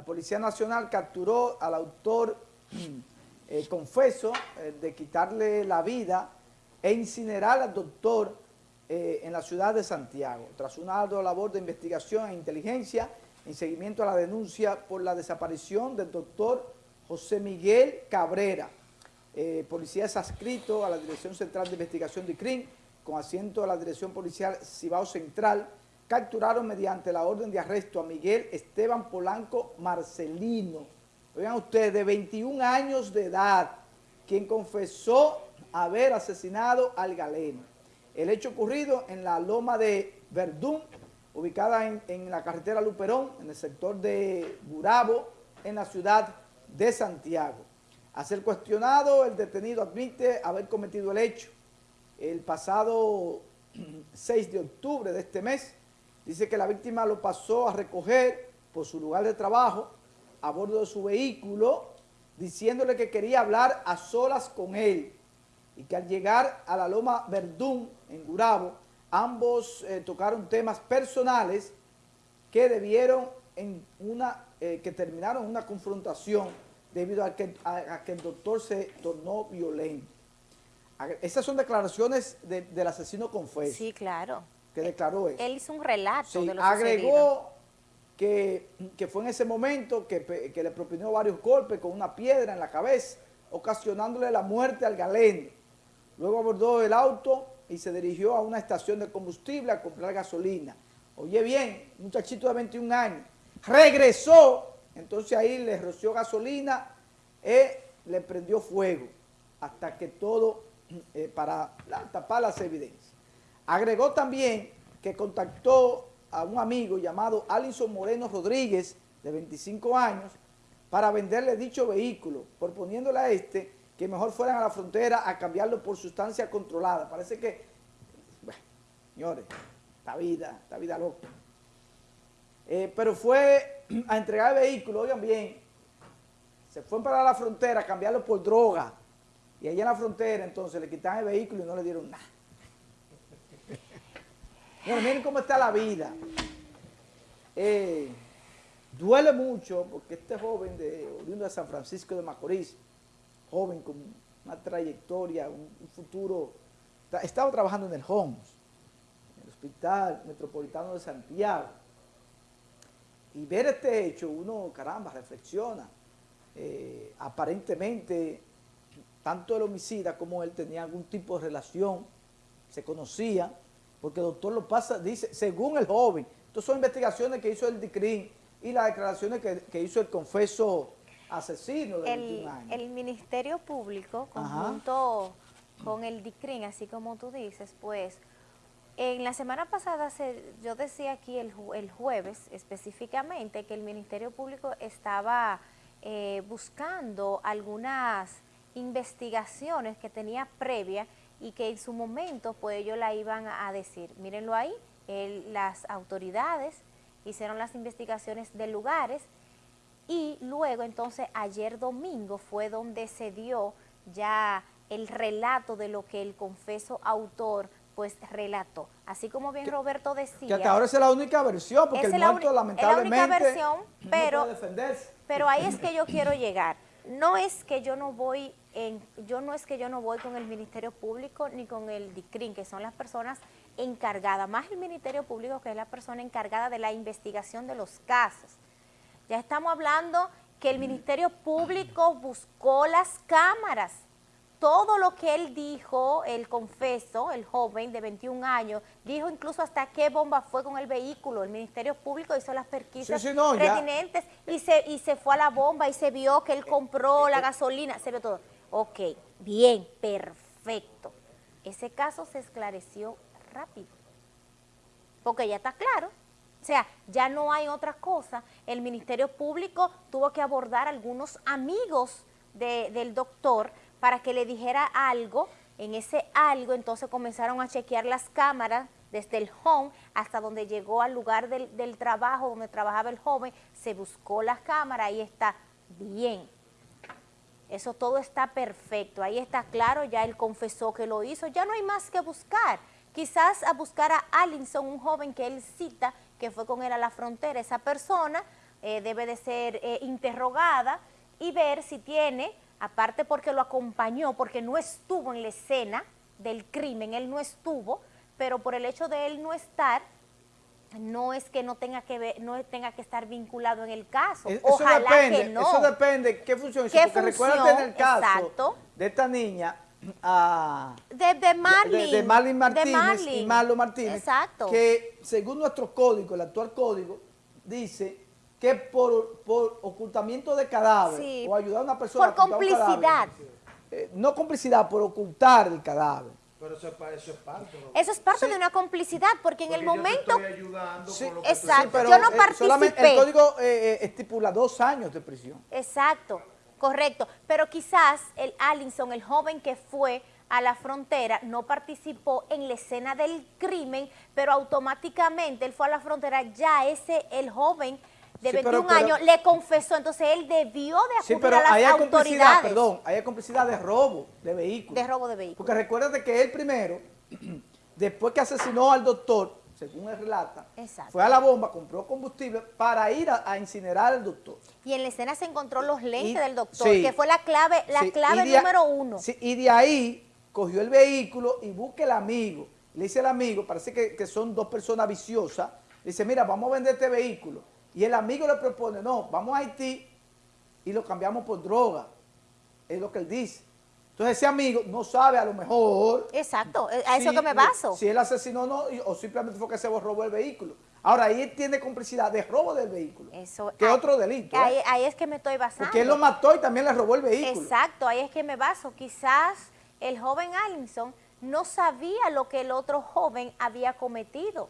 La Policía Nacional capturó al autor eh, confeso eh, de quitarle la vida e incinerar al doctor eh, en la ciudad de Santiago, tras una ardua labor de investigación e inteligencia en seguimiento a la denuncia por la desaparición del doctor José Miguel Cabrera. policía es adscrito a la Dirección Central de Investigación de CRIM, con asiento a la Dirección Policial Cibao Central, capturaron mediante la orden de arresto a Miguel Esteban Polanco Marcelino, oigan ustedes, de 21 años de edad, quien confesó haber asesinado al galeno. El hecho ocurrido en la loma de Verdún, ubicada en, la carretera Luperón, en el sector de Burabo, en la ciudad de Santiago. A ser cuestionado, el detenido admite haber cometido el hecho. El pasado 6 de octubre de este mes, dice que la víctima lo pasó a recoger por su lugar de trabajo a bordo de su vehículo diciéndole que quería hablar a solas con él y que al llegar a la Loma Verdún en Gurabo, ambos eh, tocaron temas personales que debieron en una, eh, que terminaron en una confrontación debido a que, a, que, el doctor se tornó violento. Esas son declaraciones del asesino confeso. Sí, claro. Que declaró él. Él hizo un relato de lo agregó que, fue en ese momento que, le propinó varios golpes con una piedra en la cabeza, ocasionándole la muerte al galeno. Luego abordó el auto y se dirigió a una estación de combustible a comprar gasolina. Oye bien, un muchachito de 21 años, regresó, entonces ahí le roció gasolina y le prendió fuego hasta que todo, eh, para tapar las evidencias. Agregó también que contactó a un amigo llamado Alison Moreno Rodríguez, de 25 años, para venderle dicho vehículo, proponiéndole a este que mejor fueran a la frontera a cambiarlo por sustancia controlada. Parece que, bueno, señores, esta vida, esta vida loca. Eh, pero fue a entregar el vehículo, oigan bien, se fue para la frontera a cambiarlo por droga. Y allá en la frontera entonces le quitaron el vehículo y no le dieron nada miren cómo está la vida. Eh, duele mucho porque este joven de oriundo de San Francisco de Macorís, joven con una trayectoria, un, futuro, estaba trabajando en el HOMS, en el Hospital Metropolitano de Santiago. Y ver este hecho, uno, caramba, reflexiona. Eh, aparentemente, tanto el homicida como él tenía algún tipo de relación, se conocían, porque el doctor lo pasa, dice, según el joven, estas son investigaciones que hizo el DICRIN y las declaraciones que, hizo el confeso asesino de el, 21 años. El Ministerio Público, conjunto con el DICRIN, así como tú dices, pues, en la semana pasada yo decía aquí el, jueves específicamente que el Ministerio Público estaba eh, buscando algunas investigaciones que tenía previa y que en su momento pues ellos la iban a decir. Mírenlo ahí, las autoridades hicieron las investigaciones de lugares y luego entonces ayer domingo fue donde se dio ya el relato de lo que el confeso autor pues relató. Así como bien Roberto decía. Que hasta ahora es la única versión, porque el muerto lamentablemente es la única versión, pero, pero ahí es que yo quiero llegar. No es que yo no voy yo no es que yo no voy con el Ministerio Público ni con el DICRIN, que son las personas encargadas, más el Ministerio Público que es la persona encargada de la investigación de los casos. Ya estamos hablando que el Ministerio Público buscó las cámaras, todo lo que él dijo, el confeso, el joven de 21 años, dijo incluso hasta qué bomba fue con el vehículo. El Ministerio Público hizo las perquisas pertinentes y se, y se fue a la bomba y se vio que él compró la gasolina, se vio todo. Ok, bien, perfecto. Ese caso se esclareció rápido, porque ya está claro. O sea, ya no hay otra cosa. El Ministerio Público tuvo que abordar a algunos amigos del doctor para que le dijera algo. En ese algo, entonces comenzaron a chequear las cámaras desde el home hasta donde llegó al lugar del, del trabajo donde trabajaba el joven, se buscó las cámaras y está bien eso todo está perfecto, ahí está claro, ya él confesó que lo hizo, ya no hay más que buscar. Quizás a buscar a Allinson, un joven que él cita, que fue con él a la frontera, esa persona eh, debe de ser eh, interrogada y ver si tiene, aparte porque lo acompañó, porque no estuvo en la escena del crimen, él no estuvo, pero por el hecho de él no estar, no es que no tenga que ver, no tenga que estar vinculado en el caso. Eso Ojalá depende, que no. Eso depende qué función. ¿Qué porque recuerda en el caso de esta niña, a, de, de, Marlin, de, Marlin Martínez y Marlo Martínez, Exacto. que según nuestro código, el actual código, dice que por, por ocultamiento de cadáver o ayudar a una persona por complicidad. Eh, no complicidad, por ocultar el cadáver. Pero eso, es parte. Eso es parte de una complicidad, porque en el momento... Yo ayudando con lo exacto, yo no participé. el código eh, estipula dos años de prisión. Exacto. Correcto, pero quizás el Allinson, el joven que fue a la frontera, no participó en la escena del crimen, pero automáticamente él fue a la frontera, ya ese, el joven de 21 años, le confesó, entonces él debió de acudir sí, pero a las hay autoridades. Perdón, hay complicidad de robo de vehículos. De robo de vehículos. Porque recuerda que él primero, después que asesinó al doctor, según él relata, fue a la bomba, compró combustible para ir a, incinerar al doctor. Y en la escena se encontró los lentes del doctor, que fue la clave, la clave número uno. y de ahí cogió el vehículo y busca el amigo. Le dice el amigo, parece que, son dos personas viciosas, le dice, mira, vamos a vender este vehículo. Y el amigo le propone, no, vamos a Haití y lo cambiamos por droga. Es lo que él dice. Entonces ese amigo no sabe a lo mejor... Exacto, eh, a eso que me baso. Si él asesinó no, o simplemente fue que se robó el vehículo. Ahora, ahí tiene complicidad de robo del vehículo, eso, que es otro delito. ¿eh? Ahí, es que me estoy basando. Porque él lo mató y también le robó el vehículo. Exacto, ahí es que me baso. Quizás el joven Allinson no sabía lo que el otro joven había cometido,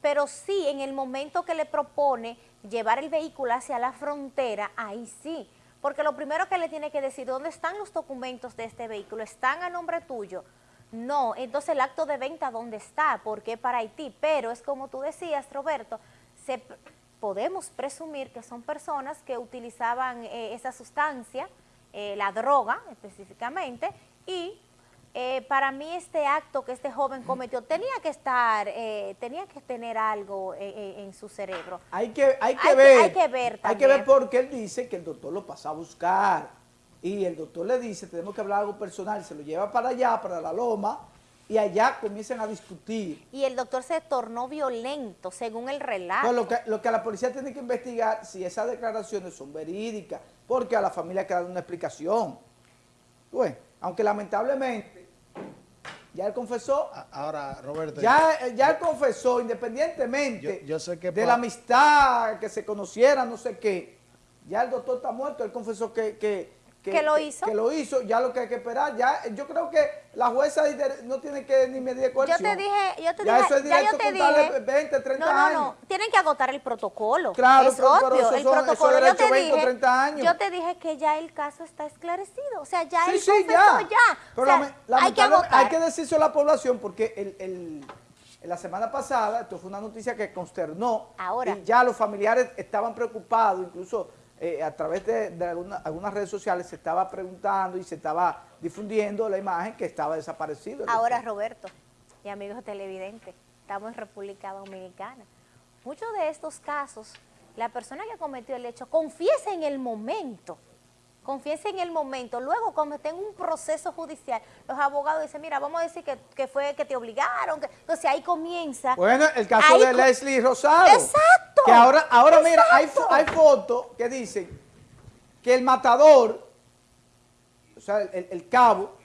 pero sí, en el momento que le propone llevar el vehículo hacia la frontera, ahí sí, porque lo primero que le tiene que decir, ¿dónde están los documentos de este vehículo? ¿Están a nombre tuyo? No, entonces el acto de venta, ¿dónde está? Porque para Haití, pero es como tú decías, Roberto, se, podemos presumir que son personas que utilizaban eh, esa sustancia, eh, la droga específicamente, y eh, para mí este acto que este joven cometió tenía que estar, eh, tenía que tener algo eh, en su cerebro. Hay que, hay que ver, hay que ver Hay que ver porque él dice que el doctor lo pasa a buscar y el doctor le dice, tenemos que hablar algo personal, se lo lleva para allá, para la loma, y allá comienzan a discutir. Y el doctor se tornó violento, según el relato. lo, que, lo que la policía tiene que investigar, si esas declaraciones son verídicas, porque a la familia dar una explicación. Bueno, aunque lamentablemente ya él confesó. Ahora, Roberto. Ya, ya él confesó, independientemente de la amistad, que se conociera, no sé qué. Ya el doctor está muerto, él confesó que, que, que, lo hizo. Que, lo hizo, ya lo que hay que esperar, ya yo creo que la jueza no tiene que ni medir coerción. Yo te dije, yo te ya dije, eso es directo ya yo te dije, 20, 30 no, no, no, tienen que agotar el protocolo. Claro, es obvio, el protocolo. yo te 20 dije, 30 años. Yo te dije que ya el caso está esclarecido, o sea, ya sí, él sí, ya. ya. Pero o sea, hay que agotar. Hay que decirse a la población porque el, el la semana pasada, esto fue una noticia que consternó Ahora. y ya los familiares estaban preocupados, incluso eh, a través de, algunas redes sociales se estaba preguntando y se estaba difundiendo la imagen que estaba desaparecido. Ahora, Roberto y amigos televidentes, estamos en República Dominicana. Muchos de estos casos, la persona que cometió el hecho confiesa en el momento confiese en el momento. Luego, cuando esté en un proceso judicial, los abogados dicen, mira, vamos a decir que, fue que te obligaron. Que... Entonces ahí comienza. Bueno, el caso de Leslie Rosado. Exacto. Que ahora, ahora mira, hay, hay fotos que dicen que el matador, o sea, el, cabo,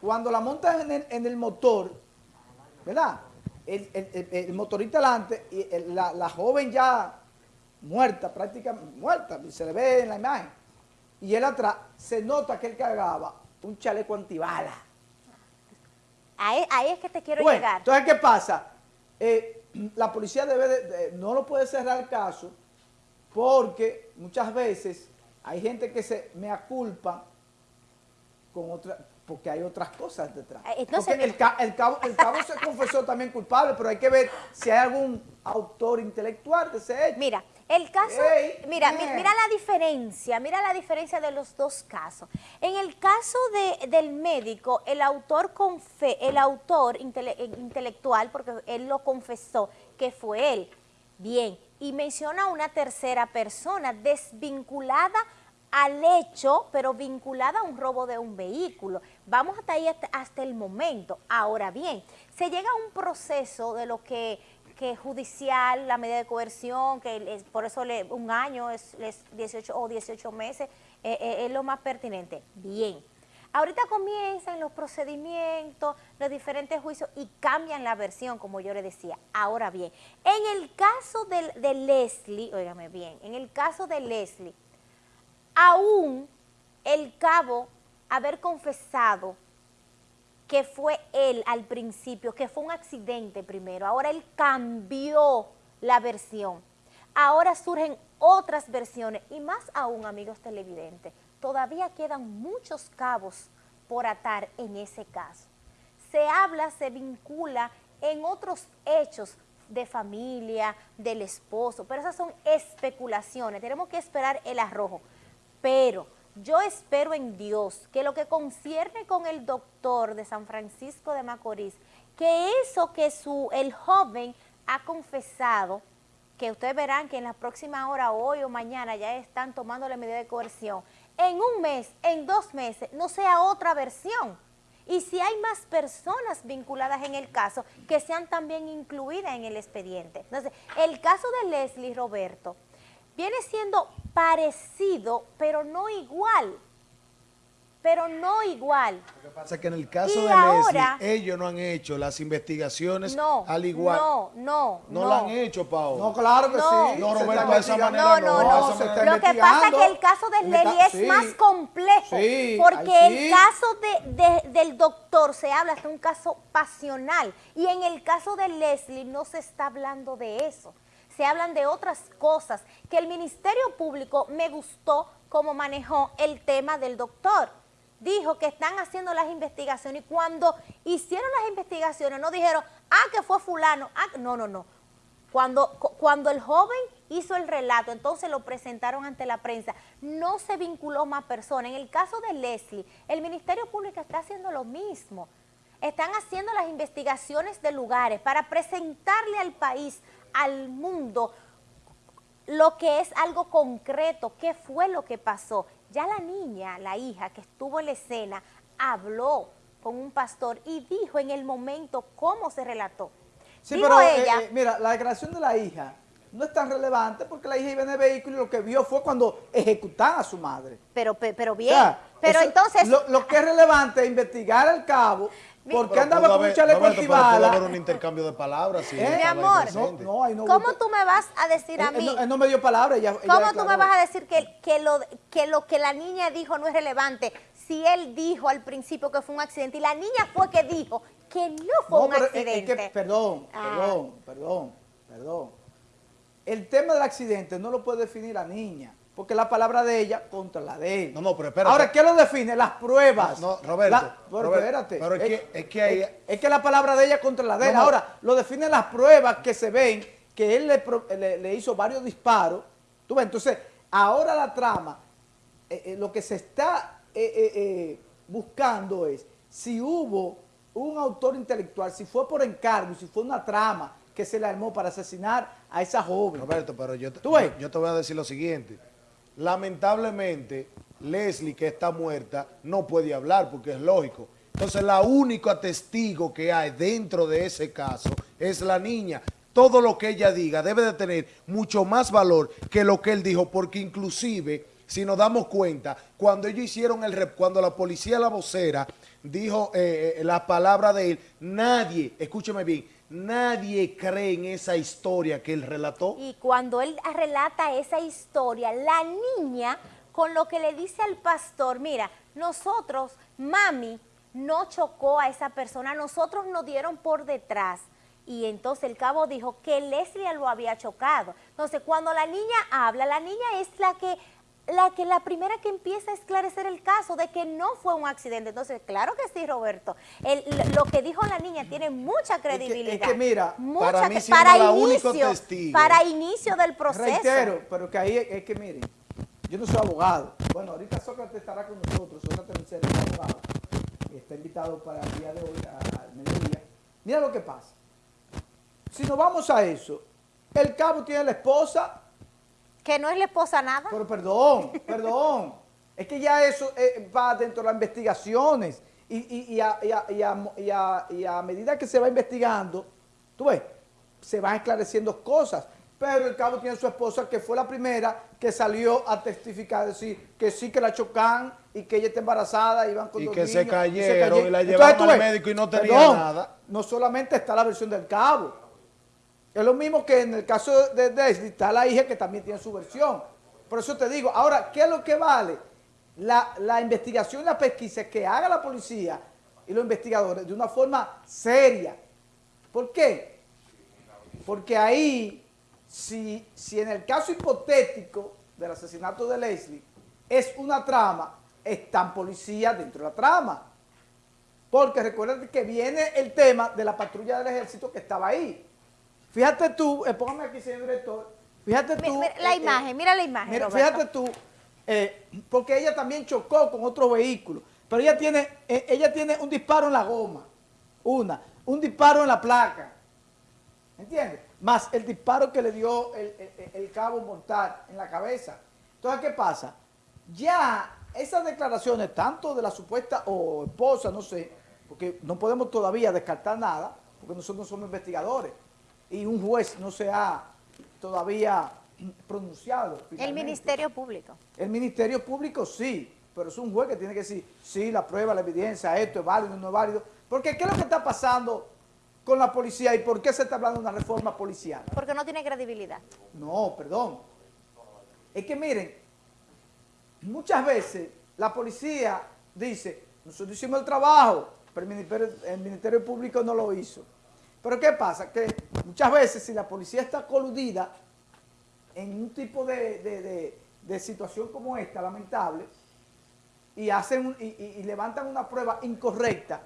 cuando la montan en el, motor, ¿verdad? El, motorista delante y la, la joven ya muerta, prácticamente muerta, se le ve en la imagen y él atrás, se nota que él cargaba un chaleco antibala. Ahí, es que te quiero llegar. Entonces, ¿qué pasa? Eh, la policía debe de, no lo puede cerrar el caso porque muchas veces hay gente que se me aculpa con otra, porque hay otras cosas detrás. Eh, entonces, el, cabo, el cabo se confesó también culpable, pero hay que ver si hay algún autor intelectual de ese hecho. Mira, el caso, mira, mira la diferencia, mira la diferencia de los dos casos. En el caso de, del médico, el autor el autor intelectual, porque él lo confesó, que fue él. Bien, y menciona una tercera persona desvinculada al hecho, pero vinculada a un robo de un vehículo. Vamos hasta ahí hasta, el momento. Ahora bien, se llega a un proceso de lo que, que judicial, la medida de coerción, que por eso le, un año es, 18 o 18 meses, eh, eh, es lo más pertinente. Bien. Ahorita comienzan los procedimientos, los diferentes juicios y cambian la versión, como yo le decía. Ahora bien, en el caso de, de Leslie, óigame bien, en el caso de Leslie, aún el cabo haber confesado que fue él al principio, que fue un accidente primero, ahora él cambió la versión. Ahora surgen otras versiones y más aún, amigos televidentes, todavía quedan muchos cabos por atar en ese caso. Se habla, se vincula en otros hechos de familia, del esposo, pero esas son especulaciones, tenemos que esperar el arrojo. Pero yo espero en Dios que lo que concierne con el doctor de San Francisco de Macorís, que eso que su, el joven ha confesado, que ustedes verán que en la próxima hora, hoy o mañana, ya están tomando la medida de coerción, en un mes, en dos meses, no sea otra versión. Y si hay más personas vinculadas en el caso, que sean también incluidas en el expediente. Entonces, el caso de Leslie Roberto viene siendo parecido, pero no igual pero no igual. Lo que pasa es que en el caso de Leslie, ellos no han hecho las investigaciones al igual. No, no, no. No la han hecho, Pau. No, claro que sí. No, Roberto, de esa manera no. No, no, Lo que pasa es que el caso de Leslie es más complejo, porque el caso de, del doctor se habla de un caso pasional, y en el caso de Leslie no se está hablando de eso se hablan de otras cosas, que el Ministerio Público me gustó cómo manejó el tema del doctor dijo que están haciendo las investigaciones y cuando hicieron las investigaciones no dijeron, ah, que fue fulano, ah, no, no, no. Cuando, cuando el joven hizo el relato, entonces lo presentaron ante la prensa, no se vinculó más personas. En el caso de Leslie, el Ministerio Público está haciendo lo mismo. Están haciendo las investigaciones de lugares para presentarle al país, al mundo, lo que es algo concreto, qué fue lo que pasó. Ya la niña, la hija que estuvo en la escena, habló con un pastor y dijo en el momento cómo se relató. Sí, pero eh, ella, eh, mira, la declaración de la hija no es tan relevante porque la hija iba en el vehículo y lo que vio fue cuando ejecutaban a su madre. Pero, pero bien, pero entonces... Lo, lo, que es relevante es investigar al cabo ¿Por qué andaba con un chaleco antibala? Puede haber un intercambio de palabras. ¿Eh? Mi amor, ¿cómo tú me vas a decir a mí? Él, no, me dio palabra. ¿Cómo tú me vas a decir que, que, lo, que lo que la niña dijo no es relevante? Si él dijo al principio que fue un accidente y la niña fue que dijo que no fue un accidente. perdón, ah. perdón, perdón, perdón. El tema del accidente no lo puede definir la niña porque la palabra de ella contra la de él. No, no, pero espérate. Ahora, ¿qué lo define? Las pruebas. No, Roberto. pero espérate. Pero es, que, es que hay... Es, que la palabra de ella contra la de él. Ahora, lo definen las pruebas que se ven, que él le, le, hizo varios disparos. ¿Tú ves? Entonces, ahora la trama, eh, eh, lo que se está eh, buscando es si hubo un autor intelectual, si fue por encargo, si fue una trama que se le armó para asesinar a esa joven. Roberto, pero yo, yo te voy a decir lo siguiente lamentablemente, Leslie, que está muerta, no puede hablar porque es lógico. Entonces, la única testigo que hay dentro de ese caso es la niña. Todo lo que ella diga debe de tener mucho más valor que lo que él dijo, porque inclusive, si nos damos cuenta, cuando ellos hicieron el cuando la policía, la vocera, dijo eh, eh, la palabra de él, nadie, escúcheme bien, Nadie cree en esa historia que él relató. Y cuando él relata esa historia, la niña con lo que le dice al pastor, mira, nosotros, mami, no chocó a esa persona, nosotros nos dieron por detrás. Y entonces el cabo dijo que Leslie lo había chocado. Entonces, cuando la niña habla, la niña es la que la que la primera que empieza a esclarecer el caso de que no fue un accidente. Entonces, claro que sí, Roberto. lo que dijo la niña tiene mucha credibilidad. Es que, mira, para mí para la inicio, testigo. Para inicio del proceso. Reitero, pero que ahí es que miren, yo no soy abogado. Bueno, ahorita Sócrates estará con nosotros, Sócrates es abogado. Está invitado para el día de hoy al mediodía. Mira lo que pasa. Si nos vamos a eso, El cabo tiene la esposa. Que no es la esposa nada. Pero perdón, perdón. Es que ya eso eh, va dentro de las investigaciones. Y, a, medida que se va investigando, tú ves, se van esclareciendo cosas. Pero el cabo tiene su esposa, que fue la primera que salió a testificar, decir que sí que la chocan y que ella está embarazada, iban con y dos que niños, se cayeron y, la llevaron al médico y no tenía nada. No solamente está la versión del cabo. Es lo mismo que en el caso de Desli, está la hija que también tiene su versión. Por eso te digo, ahora, ¿qué es lo que vale? la, investigación y la pesquisa que haga la policía y los investigadores de una forma seria. ¿Por qué? Porque ahí, si, si en el caso hipotético del asesinato de Leslie es una trama, están policías dentro de la trama. Porque recuerden que viene el tema de la patrulla del ejército que estaba ahí. Fíjate tú, eh, póngame aquí, señor director, fíjate tú. Mira, la eh, imagen, eh, mira la imagen, mira, Fíjate tú, eh, porque ella también chocó con otro vehículo, pero ella tiene, ella tiene un disparo en la goma, una, un disparo en la placa, ¿entiendes? Más el disparo que le dio el, cabo mortal en la cabeza. Entonces, ¿qué pasa? Ya esas declaraciones, tanto de la supuesta o esposa, no sé, porque no podemos todavía descartar nada, porque nosotros somos investigadores, y un juez no se ha todavía pronunciado. El Ministerio Público. El Ministerio Público sí, pero es un juez que tiene que decir, sí, la prueba, la evidencia, esto es válido, no es válido. Porque ¿qué es lo que está pasando con la policía y por qué se está hablando de una reforma policial? Porque no tiene credibilidad. No, perdón. Es que miren, muchas veces la policía dice, nosotros hicimos el trabajo, pero el Ministerio, el Ministerio Público no lo hizo. Pero ¿qué pasa? Que muchas veces si la policía está coludida en un tipo de, situación como esta, lamentable, y, hacen y, levantan una prueba incorrecta,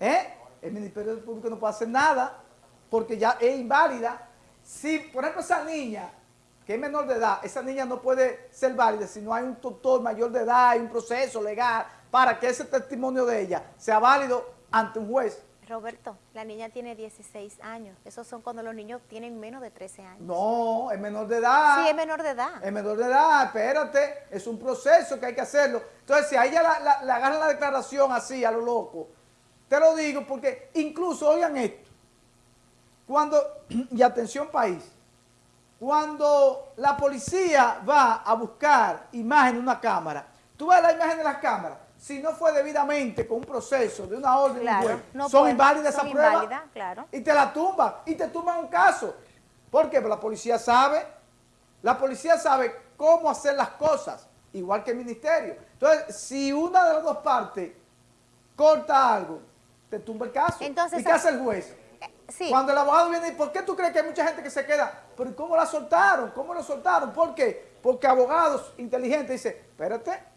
¿eh? el Ministerio Público no puede hacer nada porque ya es inválida. Si, por ejemplo, esa niña, que es menor de edad, esa niña no puede ser válida si no hay un tutor mayor de edad, hay un proceso legal para que ese testimonio de ella sea válido ante un juez. Roberto, la niña tiene 16 años. Esos son cuando los niños tienen menos de 13 años. No, es menor de edad. Sí, es menor de edad. Es menor de edad, espérate. Es un proceso que hay que hacerlo. Entonces, si a ella la, la, agarran la declaración así, a lo loco, te lo digo porque incluso, oigan esto, cuando, y atención país, cuando la policía va a buscar imagen de una cámara, tú ves la imagen de las cámaras, si no fue debidamente con un proceso de una orden son inválidas esas pruebas claro. y te la tumban y te tumban un caso. ¿Por qué? Porque la policía sabe, la policía sabe cómo hacer las cosas, igual que el ministerio. Entonces, si una de las dos partes corta algo, te tumba el caso. Entonces, ¿Y qué hace el juez? Sí. Cuando el abogado viene, ¿por qué tú crees que hay mucha gente que se queda? ¿Pero cómo la soltaron? ¿Cómo la soltaron? ¿Por qué? Porque abogados inteligentes dicen, espérate,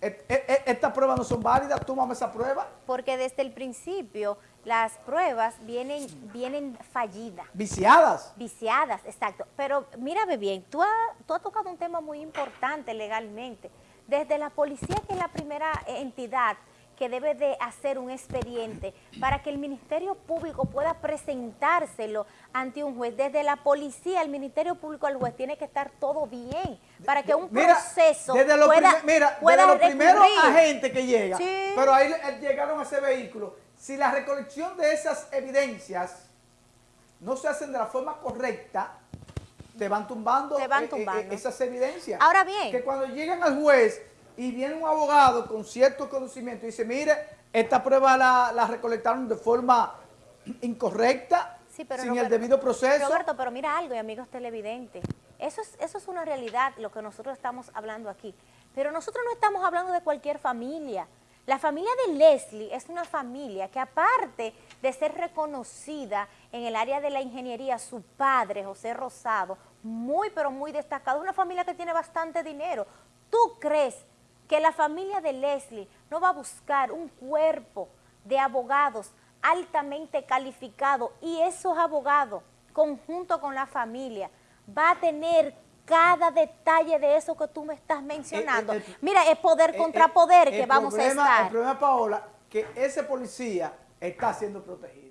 estas pruebas no son válidas, tómame esa prueba. Porque desde el principio las pruebas vienen, vienen fallidas. Viciadas. Viciadas, exacto. Pero mírame bien, tú, tú has tocado un tema muy importante legalmente. Desde la policía, que es la primera entidad que debe de hacer un expediente para que el Ministerio Público pueda presentárselo ante un juez. Desde la policía, el Ministerio Público al juez tiene que estar todo bien para que un proceso desde pueda, mira, desde los primeros agentes que llegan, pero ahí llegaron a ese vehículo, si la recolección de esas evidencias no se hacen de la forma correcta, te van tumbando, van eh, eh, eh, esas evidencias. Ahora bien. Que cuando llegan al juez y viene un abogado con cierto conocimiento y dice, mire, esta prueba la, recolectaron de forma incorrecta, sin el debido proceso. Roberto, pero mira algo, y amigos televidentes, eso es, eso es una realidad, lo que nosotros estamos hablando aquí. Pero nosotros no estamos hablando de cualquier familia. La familia de Leslie es una familia que aparte de ser reconocida en el área de la ingeniería, su padre, José Rosado, muy pero muy destacado, es una familia que tiene bastante dinero. ¿Tú crees que la familia de Leslie no va a buscar un cuerpo de abogados altamente calificados y esos abogados, conjunto con la familia, va a tener cada detalle de eso que tú me estás mencionando. Eh, eh, Mira, es poder contra poder que vamos a estar. El problema, Paola, que ese policía está siendo protegido.